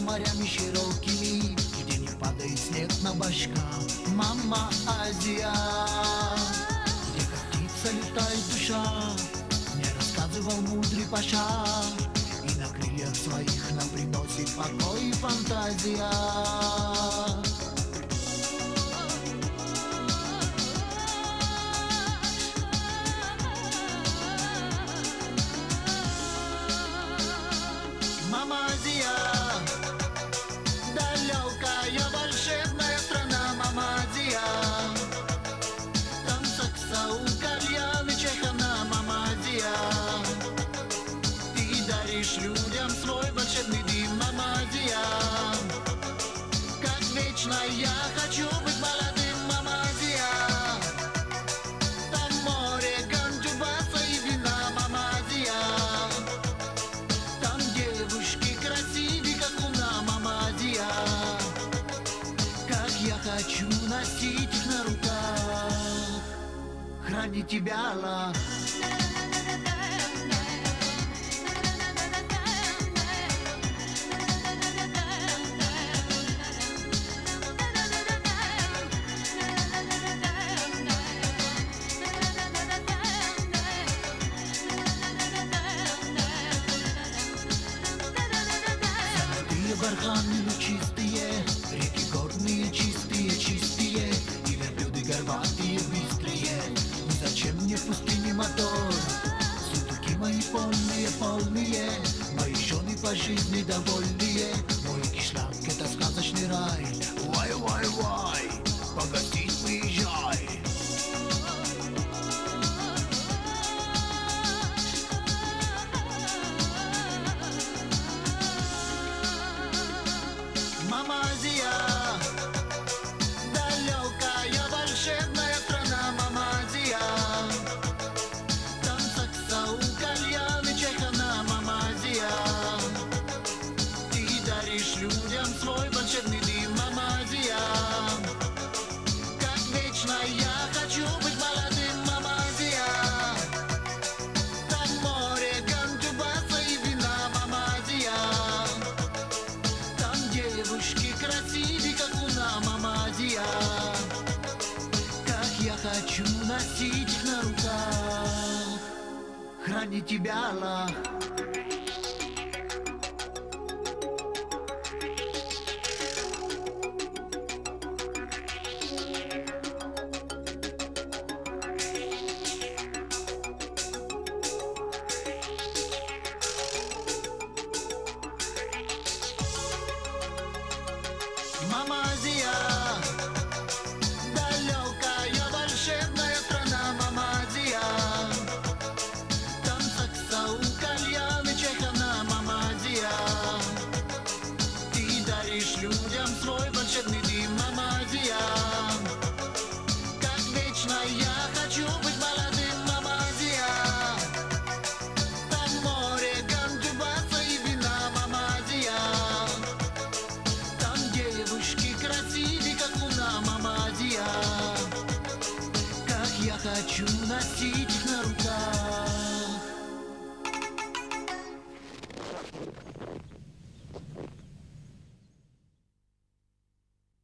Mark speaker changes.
Speaker 1: морями широкими Где не падает снег на башках. Мама Азия Где как птица летает душа Мне рассказывал мудрый паша. И на крыльях своих нам приносит покой и фантазия даришь людям свой волшебный дым Мама Азия Как вечно я хочу быть молодым Мама Азия Там море, ганджубаса и вина Мама Азия там девушки красивые, как луна, мамадия Как я хочу носить их на руках. Хранить тебя, Аллах барханы чистые, реки горные чистые, чистые И верблюды горбатые, быстрые Ну зачем мне в пустыне мотор? Сундуки мои полные, полные Мои жены по жизни довольные Мой кишлак это сказочный рай. Вай, вай, даришь людям свой волшебный дым Мама Азия Как вечно я хочу быть молодым Мама Азия Там море, ганджубаса и вина Мама Азия там девушки красивые, как луна, мамадия Как я хочу носить их на руках. Хранить тебя, Аллах Мама Азия, далекая волшебная страна Мама Азия. Там сакса у кальяны чехана Мама Азия. Ты даришь людям свой волшебный